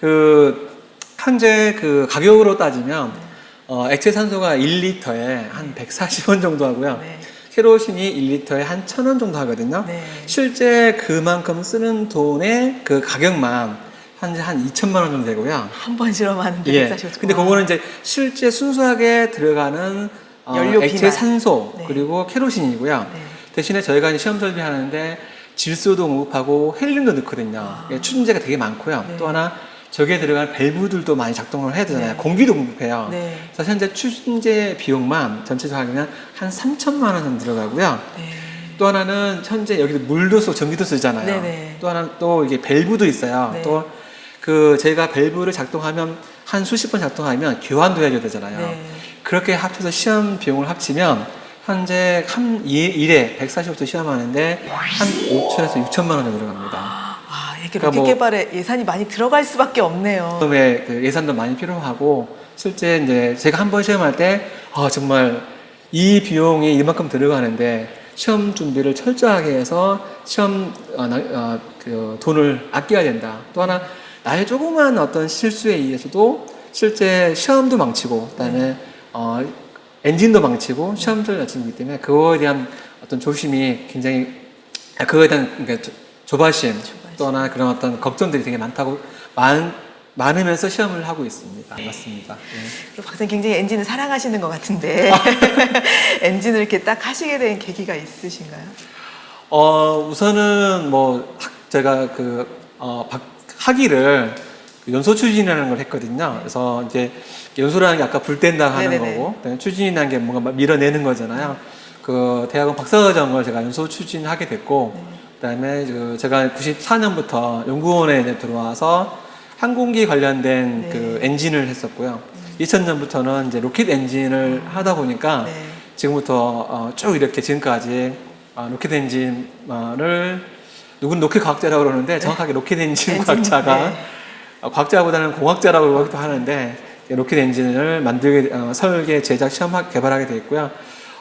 그 현재 그 가격으로 따지면 어, 액체 산소가 1리터에 한 140원 정도 하고요. 네. 케로신이 1리터에 한 1000원 정도 하거든요. 네. 실제 그만큼 쓰는 돈의 그 가격만 한, 한 2천만 원 정도 되고요. 한 번 실험하는데 예. 145초. 근데 그거는 이제 실제 순수하게 들어가는 어, 연료 액체 비만. 산소 네. 그리고 케로신이고요. 네. 대신에 저희가 이제 시험 설비하는데 질소도 공급하고 헬륨도 넣거든요. 아. 예, 추진제가 되게 많고요. 네. 또 하나 저기에 들어간 밸브들도 많이 작동을 해야 되잖아요. 네. 공기도 공급해요. 네. 그래서 현재 추진제 비용만 전체적으로 하면 한 3천만 원 정도 들어가고요. 네. 또 하나는 현재 여기도 물도 쓰고 전기도 쓰잖아요. 또 하나 또 이게 밸브도 있어요. 네. 또그 제가 밸브를 작동하면 한 수십 번 작동하면 교환도 해줘야 되잖아요. 네. 그렇게 합쳐서 시험 비용을 합치면 현재 한 일- 일에 145초 시험하는데 한 5천에서 6천만 원 정도 들어갑니다. 아, 이렇게 그러니까 뭐- 개발에 예산이 많이 들어갈 수밖에 없네요. 그다음에 그 예산도 많이 필요하고 실제 이제 제가 한 번 시험할 때 아, 정말 이 비용이 이만큼 들어가는데 시험 준비를 철저하게 해서 시험 어, 나- 어, 그 돈을 아껴야 된다. 또 하나 나의 조그만 어떤 실수에 의해서도 실제 시험도 망치고 그다음에 어, 엔진도 망치고 시험도 마치기 때문에 그거에 대한 어떤 조심이 굉장히 아, 그거에 대한 그러니까 조- 조바심, 또나 그런 어떤 걱정들이 되게 많다고 많, 많으면서 시험을 하고 있습니다. 맞습니다. 예. 박사님 굉장히 엔진을 사랑하시는 것 같은데 엔진을 이렇게 딱 하시게 된 계기가 있으신가요? 어, 우선은 뭐 학- 제가 그 어, 박- 학위를 그 연소 추진이라는 걸 했거든요. 그래서 이제 연소라는 게 아까 불 뗀다 하는 네네네. 거고 추진이라는 게 뭔가 막 밀어내는 거잖아요. 그 대학원 박사과정을 제가 연소 추진하게 됐고 그다음에 그 제가 94년부터 연구원에 이제 들어와서 항공기 관련된 네. 그 엔진을 했었고요. 2000년부터는 이제 로켓 엔진을 하다 보니까 네. 지금부터 어, 쭉 이렇게 지금까지 어, 로켓 엔진을 누군 로켓 과학자라고 그러는데 정확하게 로켓 엔진, 엔진, 과학자가 네. 어, 과학자보다는 공학자라고 그러기도 하는데 로켓 엔진을 만들게 어, 설계, 제작, 시험 개발하게 돼 있고요.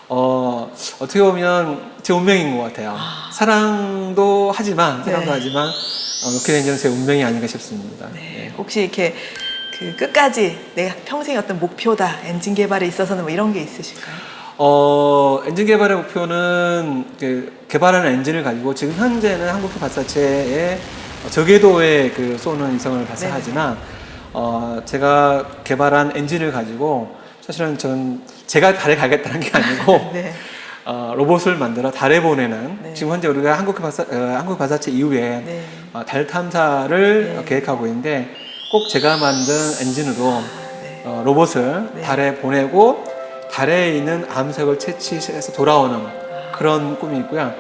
어, 어떻게 보면 제 운명인 것 같아요. 사랑도 하지만 사랑도 네. 하지만 어, 로켓 엔진은 제 운명이 아닌가 싶습니다. 네. 혹시 이렇게 그 끝까지 내 평생의 어떤 목표다 엔진 개발에 있어서는 뭐 이런 게 있으실까요? 어, 엔진 개발의 목표는 그 개발하는 엔진을 가지고 지금 현재는 한국형 발사체의 저궤도에 그 쏘는 위성을 발사하지만 어, 제가 개발한 엔진을 가지고 사실은 전 제가 달에 가겠다는 게 아니고 네. 어, 로봇을 만들어 달에 보내는 네. 지금 현재 우리가 한국 발사 어, 한국 발사체 이후에 네. 어, 달 탐사를 네. 계획하고 있는데 꼭 제가 만든 엔진으로 네. 어, 로봇을 네. 달에 보내고 달에 있는 암석을 채취해서 돌아오는 그런 꿈이 있고요.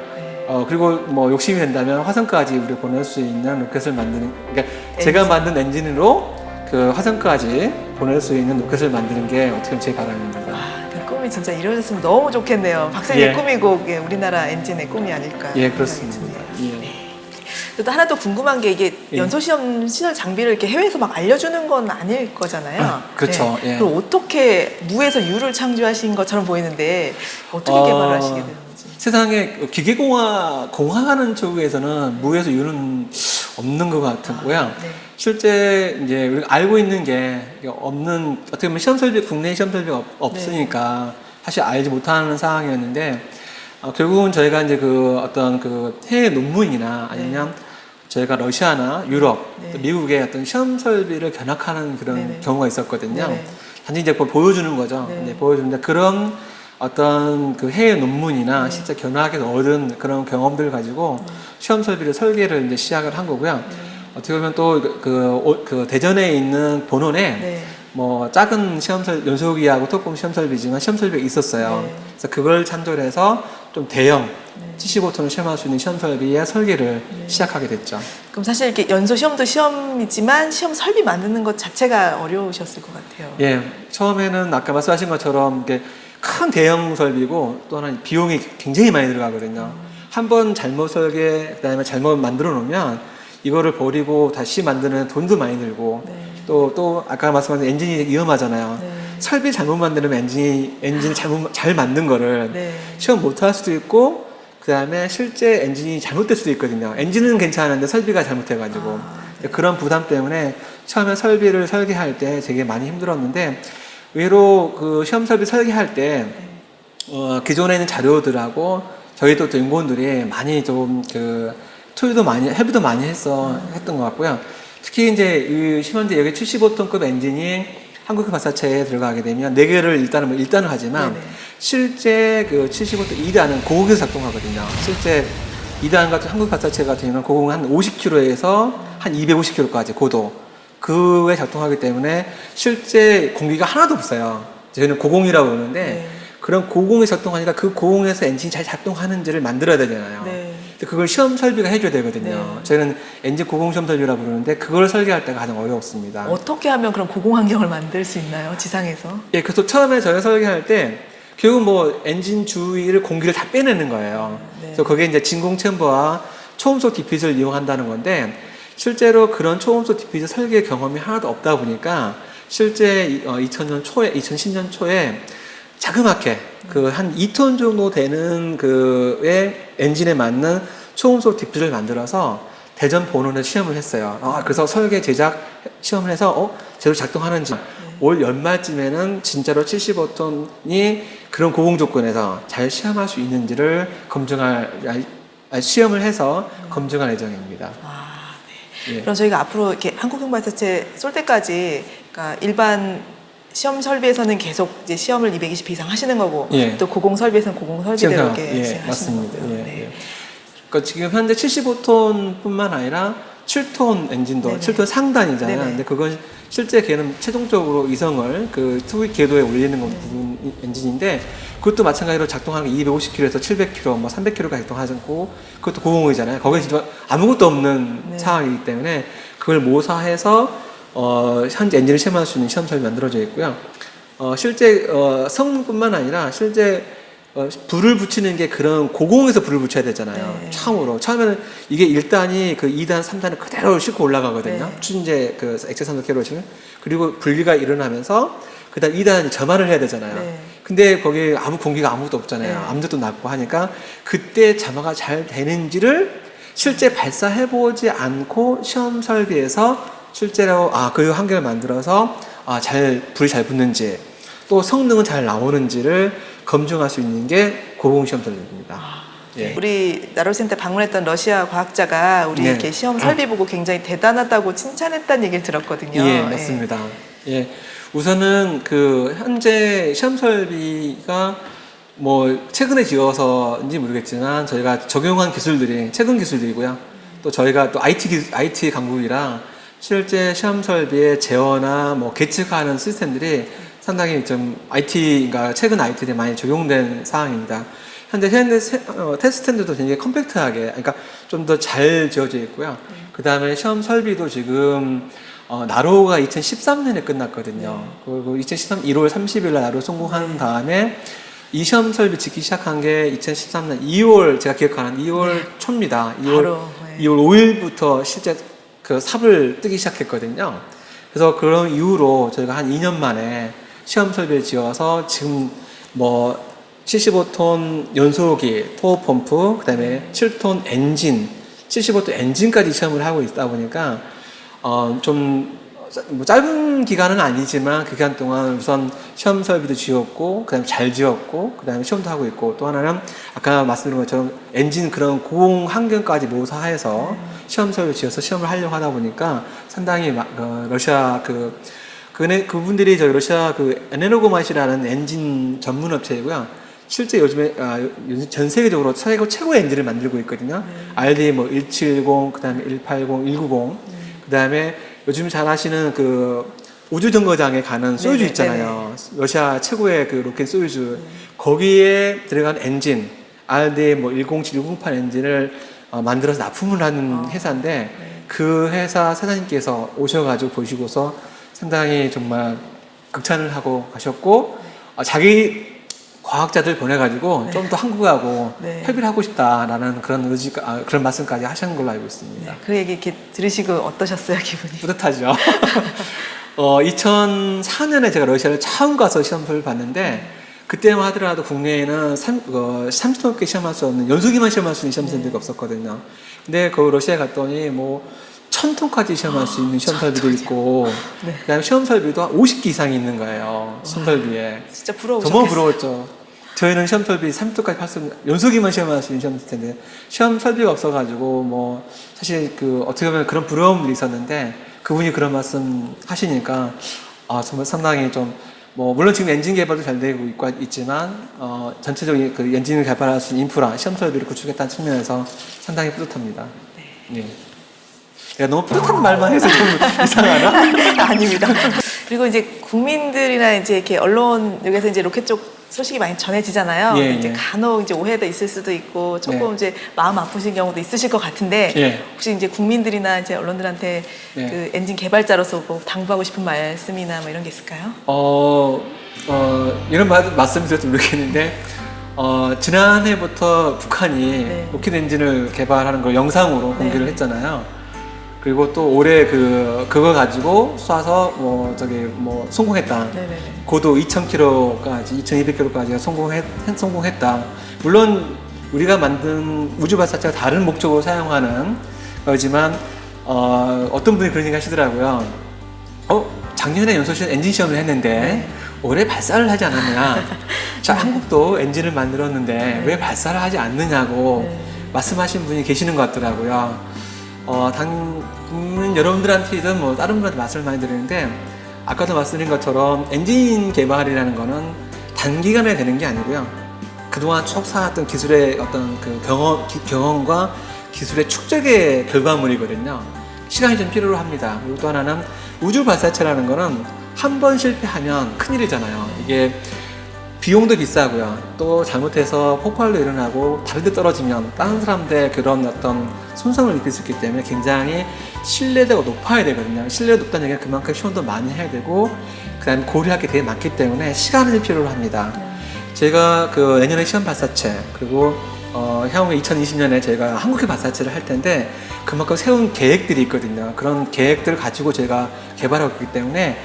네. 어, 그리고 뭐 욕심이 된다면 화성까지 우리 보낼 수 있는 로켓을 만드는 그러니까 제가 엔진. 만든 엔진으로 그 화성까지 보낼 수 있는 로켓을 만드는 게 어떻게 보면 제 바람입니다. 아, 그 꿈이 진짜 이루어졌으면 너무 좋겠네요. 박사님의 예. 꿈이고 그게 우리나라 엔진의 꿈이 아닐까. 예, 그렇습니다. 예. 또 하나 또 궁금한 게 이게 예. 연소 시험 시설 장비를 이렇게 해외에서 막 알려주는 건 아닐 거잖아요. 아, 그렇죠. 예. 그럼 어떻게 무에서 유를 창조하신 것처럼 보이는데 어떻게 어, 개발을 하시게 되는지. 세상에 기계공학 공학하는 쪽에서는 무에서 유는 없는 것 같고요. 네. 실제 이제 우리가 알고 있는 게 없는 어떻게 보면 시험 설비 국내 시험 설비가 없- 없으니까 사실 알지 못하는 상황이었는데 어, 결국은 저희가 이제 그 어떤 그 해외 논문이나 아니면 저희가 러시아나 유럽, 네. 또 미국의 어떤 시험 설비를 견학하는 그런 네네. 경우가 있었거든요. 단지 이제 그걸 보여주는 거죠. 네. 네, 보여주는데 그런 어떤 그 해외 논문이나 네. 실제 견학에서 얻은 그런 경험들을 가지고 네. 시험 설비를 설계를 이제 시작을 한 거고요. 어떻게 보면 또그그 대전에 있는 본원에 네. 뭐 작은 시험 설 연소기하고 토품 시험 설비지만 시험 설비가 있었어요. 네. 그래서 그걸 참조해서 좀 대형 네. 75톤을 시험할 수 있는 시험 설비의 설계를 시작하게 됐죠. 그럼 사실 이렇게 연소 시험도 시험이지만 시험 설비 만드는 것 자체가 어려우셨을 것 같아요. 예, 처음에는 아까 말씀하신 것처럼 이게 큰 대형 설비고 또 하나 비용이 굉장히 많이 들어가거든요. 한 번 잘못 설계, 그 다음에 잘못 만들어 놓으면 이거를 버리고 다시 만드는 돈도 많이 들고 네. 또, 또 아까 말씀하신 엔진이 위험하잖아요. 네. 설비 잘못 만드면 엔진이, 엔진을 잘못, 잘 만든 거를 네. 시험 못 할 수도 있고 그 다음에 실제 엔진이 잘못될 수도 있거든요. 엔진은 괜찮은데 설비가 잘못해가지고 아, 네. 그런 부담 때문에 처음에 설비를 설계할 때 되게 많이 힘들었는데 의외로 그 시험 설비 설계할 때 어, 기존에 있는 자료들하고 저희도 또 연구원들이 많이 좀그 토요도 많이 헤비도 많이 했어 했던 것 같고요. 특히 이제 이 현재 여기 75톤급 엔진이 한국 발사체에 들어가게 되면 네 개를 일단은 뭐 일단은 하지만 네네. 실제 그 75톤 2단은 고공에서 작동하거든요. 실제 2단 같은 한국 발사체 같은 경우는 고공 한 50km에서 한 250km까지 고도 그에 작동하기 때문에 실제 공기가 하나도 없어요. 저희는 고공이라고 그러는데 네. 그런 고공에 작동하니까 그 고공에서 엔진이 잘 작동하는지를 만들어야 되잖아요. 네. 그걸 시험 설비가 해줘야 되거든요. 네. 저희는 엔진 고공 시험 설비라고 부르는데 그걸 설계할 때가 가장 어렵습니다. 어떻게 하면 그런 고공 환경을 만들 수 있나요? 지상에서? 예, 그래서 처음에 저희가 설계할 때 결국 뭐 엔진 주위를 공기를 다 빼내는 거예요. 네. 그래서 거기에 이제 진공 챔버와 초음속 디퓨저를 이용한다는 건데 실제로 그런 초음속 디퓨저 설계 경험이 하나도 없다 보니까 실제 이- 어, 2000년 초에 2010년 초에 자그맣게 그 한 2톤 정도 되는 그의 엔진에 맞는 초음속 디퓨저를 만들어서 대전 본원에 시험을 했어요. 아, 그래서 설계 제작 시험을 해서 어 제대로 작동하는지 올 연말쯤에는 진짜로 75톤이 그런 고공 조건에서 잘 시험할 수 있는지를 검증할 아, 시험을 해서 검증할 예정입니다. 예. 그럼 저희가 앞으로 이렇게 한국형 발사체 쏠 때까지 그러니까 일반 시험 설비에서는 계속 이제 시험을 220회 이상 하시는 거고 예. 또 고공 설비에서는 고공 설비대로 이렇게 예, 하시는. 거고요. 예, 네. 예. 그러니까 지금 현재 75톤뿐만 아니라 7톤 엔진도 네네. 7톤 상단이잖아요. 네네. 근데 그건 실제 걔는 최종적으로 이성을 그 투입 궤도에 올리는 건 부분 이- 엔진인데 그것도 마찬가지로 작동하는 게 250km에서 700km, 뭐 300km가 작동하고 그것도 고공이잖아요. 거기 진짜 아무것도 없는 네. 상황이기 때문에 그걸 모사해서 어, 현재 엔진을 시험할 수 있는 시험 설비 만들어져 있고요. 어, 실제 어, 성능뿐만 아니라 실제 어, 불을 붙이는 게 그런 고공에서 불을 붙여야 되잖아요. 네. 처음으로. 처음에는 이게 1단이 그 2단, 3단을 그대로 싣고 올라가거든요. 네. 추진제 그 액체 산소 캐로진. 그리고 분리가 일어나면서 그다음 2단이 점화를 해야 되잖아요. 네. 근데 거기 아무 공기가 아무것도 없잖아요. 네. 암벽도 낮고 하니까 그때 점화가 잘 되는지를 실제 발사해 보지 않고 시험 설비에서 실제로 아 그 환경을 만들어서 아 잘 불이 잘 붙는지 또 성능은 잘 나오는지를 검증할 수 있는 게 고공 시험 설비입니다. 예. 우리 나로센터 방문했던 러시아 과학자가 우리 네. 이렇게 시험 설비 보고 굉장히 대단하다고 칭찬했다는 얘기를 들었거든요. 예, 맞습니다. 예. 우선은 그 현재 시험 설비가 뭐 최근에 지어서인지 모르겠지만 저희가 적용한 기술들이 최근 기술들이고요. 또 저희가 또 IT 기- IT 강국이라 실제 시험 설비의 제어나 뭐 계측하는 시스템들이 상당히 좀 IT가 최근 IT에 많이 적용된 상황입니다. 현재 어, 테스트들도 굉장히 컴팩트하게, 그러니까 좀 더 잘 지어져 있고요. 그 다음에 시험 설비도 지금 어, 나로가 2013년에 끝났거든요. 그리고 2013 1월 30일 날 나로 성공한 다음에 이 시험 설비 짓기 시작한 게 2013년 2월 제가 기억하는 2월 초입니다. 2월 바로, 네. 2월 5일부터 실제 그 삽을 뜨기 시작했거든요. 그래서 그런 이후로 저희가 한 2년 만에 시험 설비를 지어서 지금 뭐 75톤 연소기, 토어 펌프, 그다음에 7톤 엔진, 75톤 엔진까지 시험을 하고 있다 보니까 어, 좀뭐 짧은 기간은 아니지만 그 기간 동안 우선 시험 설비도 지었고 그다음에 잘 지었고 그다음에 시험도 하고 있고 또 하나는 아까 말씀드린 것처럼 엔진 그런 고공 환경까지 모사해서 시험 설비 지어서 시험을 하려고 하다 보니까 상당히 마- 어, 러시아 그 그네 그분들이 저희 러시아 그 에네르고마시라는 엔진 전문 업체이고요. 실제 요즘에 아, 요즘 전 세계적으로 최고 최고의 엔진을 만들고 있거든요. RD 뭐 170, 그다음에 180, 190, 그다음에 요즘 잘 아시는 그 우주 정거장에 가는 소유즈 네네, 있잖아요. 러시아 최고의 그 로켓 소유즈. 거기에 들어간 엔진 RD 뭐 107, 108 엔진을 어, 만들어서 납품을 하는 회사인데 그 회사 사장님께서 오셔가지고 보시고서 상당히 정말 극찬을 하고 가셨고 어, 자기 과학자들 보내가지고 좀더 한국하고 네. 협의를 하고 싶다라는 그런 의지가 아, 그런 말씀까지 하시는 걸로 알고 있습니다. 네, 그 얘기 이렇게 들으시고 어떠셨어요, 기분이? 뿌듯하죠. 어, 2004년에 제가 러시아를 처음 가서 시험을 봤는데 그때만 하더라도 국내에는 3, 어, 30분 넘게 시험할 수 없는 연수기만 시험할 수 있는 시험생들이 없었거든요. 근데 그 러시아에 갔더니 뭐 천톤까지 시험할 수 있는 시험 설비도 있고 네. 그다음에 시험 설비도 한 50기 이상이 있는 거예요. 시험 설비에. 진짜 부러우셨겠어요. 너무 부러웠죠. 저희는 시험 설비 3도까지 할수 있는 연속이만 시험할 수 있는 시험 텐데 시험 설비가 없어가지고 뭐 사실 그 어떻게 보면 그런 부러움들이 있었는데 그분이 그런 말씀 하시니까 아 정말 상당히 좀 뭐 물론 지금 엔진 개발도 잘 되고 있고 있지만 어 전체적인 그 엔진을 개발할 수 있는 인프라 시험 설비를 구축했다는 측면에서 상당히 뿌듯합니다. 네. 내가 너무 뿌듯한 말만 해서 좀 이상하나? 아닙니다. 그리고 이제 국민들이나 이제 이렇게 언론 여기서 이제 로켓 쪽 소식이 많이 전해지잖아요. 예, 이제 예. 간혹 이제 오해도 있을 수도 있고 조금 네. 이제 마음 아프신 경우도 있으실 것 같은데 예. 혹시 이제 국민들이나 이제 언론들한테 네. 그 엔진 개발자로서 뭐 당부하고 싶은 말씀이나 뭐 이런 게 있을까요? 어, 어, 이런 말, 말씀드려도 모르겠는데, 어, 지난해부터 북한이 네. 로켓 엔진을 개발하는 걸 영상으로 네. 공개를 했잖아요. 그리고 또 올해 그, 그거 가지고 쏴서 뭐, 저기, 뭐, 성공했다. 네네네. 고도 2,000km까지, 2,200km까지 성공했, 성공했다. 물론 우리가 만든 우주 발사체가 다른 목적으로 사용하는 거지만, 어, 어떤 분이 그런 얘기 하시더라고요. 어, 작년에 연소실 엔진 시험을 했는데, 네. 올해 발사를 하지 않았느냐. 자, 한국도 엔진을 만들었는데, 왜 발사를 하지 않느냐고 네. 말씀하신 분이 계시는 것 같더라고요. 어, 당, 음, 여러분들한테든 뭐 다른 분한테 말씀을 많이 드리는데, 아까도 말씀드린 것처럼 엔진 개발이라는 거는 단기간에 되는 게 아니고요. 그동안 쭉 쌓았던 기술의 어떤 그 경험, 기- 경험과 기술의 축적의 결과물이거든요. 시간이 좀 필요로 합니다. 그리고 또 하나는 우주 발사체라는 거는 한 번 실패하면 큰일이잖아요. 이게 비용도 비싸고요. 또 잘못해서 폭발도 일어나고 다른 데 떨어지면 다른 사람들의 그런 어떤 손상을 입힐 수 있기 때문에 굉장히 신뢰도가 높아야 되거든요. 신뢰가 높다는 얘기는 그만큼 시험도 많이 해야 되고 그 다음에 고려할 게 되게 많기 때문에 시간을 필요로 합니다. 제가 그 내년에 시험 발사체 그리고 어, 향후에 2020년에 제가 한국의 발사체를 할 텐데 그만큼 세운 계획들이 있거든요. 그런 계획들을 가지고 제가 개발하고 있기 때문에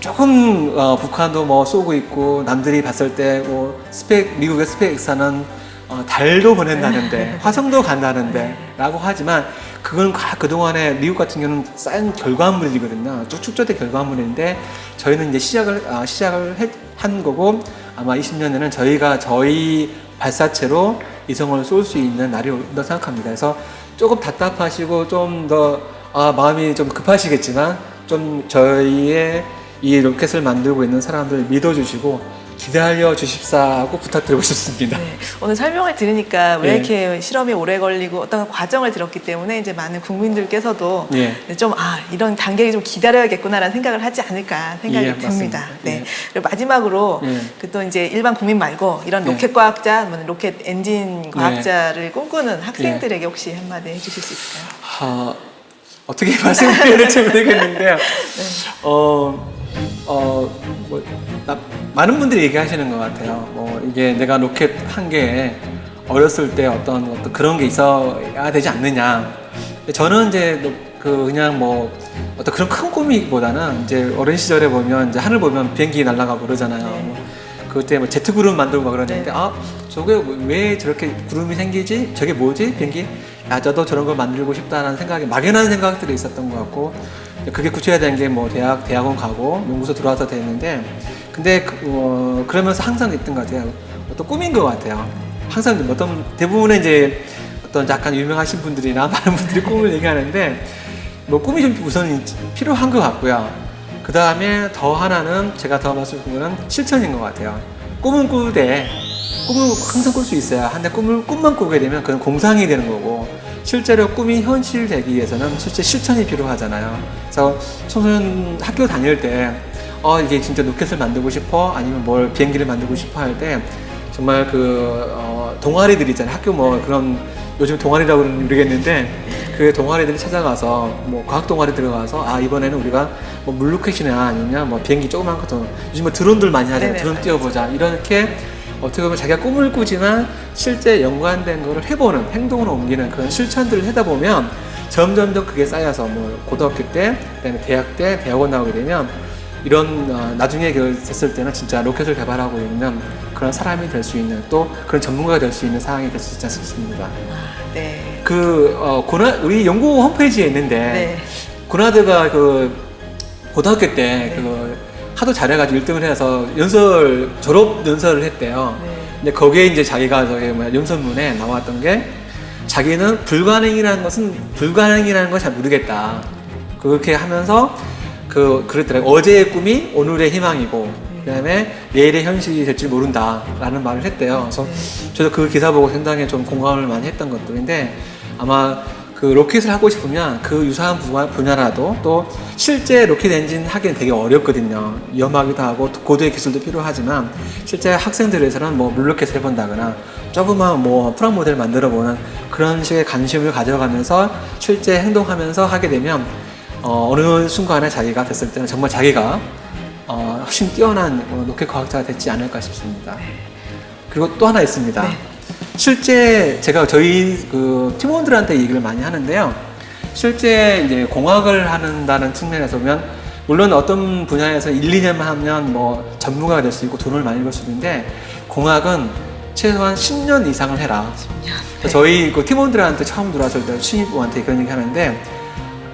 조금 어, 북한도 뭐 쏘고 있고 남들이 봤을 때 뭐 스펙 미국의 스페이스는 어, 달도 보낸다는데 화성도 간다는데 라고 하지만 그건 가- 그동안에 미국 같은 경우는 쌓인 결과물이거든요. 쭉 축적된 결과물인데 저희는 이제 시작을 아, 시작을 했- 한 거고 아마 20년에는 저희가 저희 발사체로 이성을 쏠 수 있는 날이 온다 생각합니다. 그래서 조금 답답하시고 좀더 아, 마음이 좀 급하시겠지만 좀 저희의 이 로켓을 만들고 있는 사람들 믿어주시고 기다려 주십사고 부탁드리고 싶습니다. 네, 오늘 설명을 들으니까 왜 예. 이렇게 실험이 오래 걸리고 어떤 과정을 들었기 때문에 이제 많은 국민들께서도 예. 좀 아 이런 단계를 좀 기다려야겠구나라는 생각을 하지 않을까 생각이 예, 듭니다. 맞습니다. 네. 예. 그리고 마지막으로 예. 그또 이제 일반 국민 말고 이런 예. 로켓 과학자, 뭐 로켓 엔진 과학자를 꿈꾸는 학생들에게 예. 혹시 한마디 해주실 수 있을까요? 아, 어떻게 말씀드려야 될지 모르겠는데요. 네. 어, 어, 뭐, 나- 많은 분들이 얘기하시는 것 같아요. 뭐, 이게 내가 로켓 한 게 어렸을 때 어떤, 어떤 그런 게 있어야 되지 않느냐. 저는 이제 로- 그 그냥 뭐 어떤 그런 큰 꿈이보다는 이제 어린 시절에 보면 이제 하늘 보면 비행기 날아가고 그러잖아요. 네. 뭐 그때 뭐 제트 구름 만들고 막 그러는데 네. 아 저게 왜 저렇게 구름이 생기지? 저게 뭐지? 비행기? 야 저도 저런 걸 만들고 싶다라는 생각이 막연한 생각들이 있었던 것 같고 그게 구체화된 게 뭐 대학 대학원 가고 연구소 들어와서 됐는데 근데 그, 어, 그러면서 항상 있던 것 같아요. 어떤 꿈인 것 같아요. 항상 어떤 대부분의 이제 어떤 약간 유명하신 분들이나 많은 분들이 꿈을 얘기하는데 뭐 꿈이 좀 우선 필요한 것 같고요. 그 다음에 더 하나는 제가 더 말씀드린 거는 실천인 것 같아요 꿈은 꾸되 꿈을 항상 꿀 수 있어요. 근데 꿈을 꿈만 꾸게 되면 그건 공상이 되는 거고 실제로 꿈이 현실되기 위해서는 실제 실천이 필요하잖아요. 그래서 청소년 학교 다닐 때 어, 이게 진짜 로켓을 만들고 싶어 아니면 뭘 비행기를 만들고 싶어 할 때 정말 그 어, 동아리들 있잖아요. 학교 뭐 그런 요즘 동아리라고 모르겠는데 그 동아리들이 찾아가서 뭐 과학 동아리 들어가서 아 이번에는 우리가 뭐 물로켓이나 아니면 뭐 비행기 조그만 것도 요즘 뭐 드론들 많이 하잖아요. 네네, 드론 맞아요. 띄워보자 이렇게 어떻게 보면 자기가 꿈을 꾸지만 실제 연관된 거를 해보는 행동으로 옮기는 그런 실천들을 하다 보면 점점점 그게 쌓여서 뭐 고등학교 때 그다음에 대학 때 대학원 나오게 되면 이런 어, 나중에 그 됐을 때는 진짜 로켓을 개발하고 있는 그런 사람이 될 수 있는 또 그런 전문가가 될 수 있는 상황이 될 수 있지 않습니까? 네. 그 어, 고나 우리 연구 홈페이지에 있는데 네. 고나드가 그 고등학교 때 네. 그 하도 잘해가지고 1등을 해서 연설 졸업 연설을 했대요. 네. 근데 거기에 이제 자기가 저기 뭐야 연설문에 나왔던 게 자기는 불가능이라는 것은 불가능이라는 걸 잘 모르겠다. 그렇게 하면서 그 그랬더라고 어제의 꿈이 오늘의 희망이고 그다음에 내일의 현실이 될 줄 모른다라는 말을 했대요. 그래서 저도 그 기사 보고 상당히 좀 공감을 많이 했던 것들인데 아마 그 로켓을 하고 싶으면 그 유사한 분야- 분야라도 또 실제 로켓 엔진 하기는 되게 어렵거든요. 위험하기도 하고 고도의 기술도 필요하지만 실제 학생들에서는 뭐 물로켓을 해본다거나 조그만 뭐 프라모델 만들어 보는 그런 식의 관심을 가져가면서 실제 행동하면서 하게 되면 어, 어느 순간에 자기가 됐을 때는 정말 자기가 어, 훨씬 뛰어난 어, 로켓 과학자가 됐지 않을까 싶습니다. 그리고 또 하나 있습니다. 네. 실제 제가 저희 그 팀원들한테 얘기를 많이 하는데요. 실제 이제 공학을 한다는 측면에서 보면 물론 어떤 분야에서 1, 2년만 하면 뭐 전문가가 될 수 있고 돈을 많이 벌 수 있는데 공학은 최소한 10년 이상을 해라. 그래서 저희 그 팀원들한테 처음 들어왔을 때 신입부한테 그런 얘기 하는데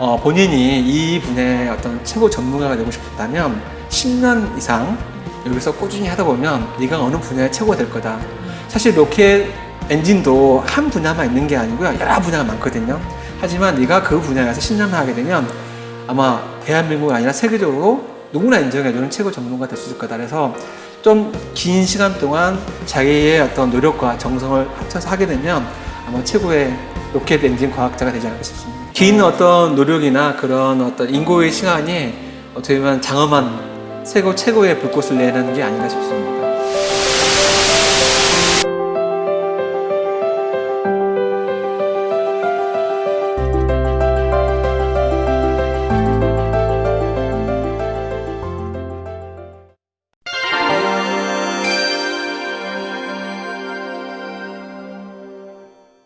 어, 본인이 이 분야의 어떤 최고 전문가가 되고 싶다면 10년 이상 여기서 꾸준히 하다 보면 네가 어느 분야의 최고가 될 거다. 사실 로켓 엔진도 한 분야만 있는 게 아니고요. 여러 분야가 많거든요. 하지만 네가 그 분야에서 10년만 하게 되면 아마 대한민국이 아니라 세계적으로 누구나 인정해주는 최고 전문가가 될 수 있을 거다. 그래서 좀 긴 시간 동안 자기의 어떤 노력과 정성을 합쳐서 하게 되면 아마 최고의 로켓 엔진 과학자가 되지 않을까 싶습니다. 긴 어떤 노력이나 그런 어떤 인고의 시간이 어떻게 보면 장엄한 세계 최고의 불꽃을 내는 게 아닌가 싶습니다.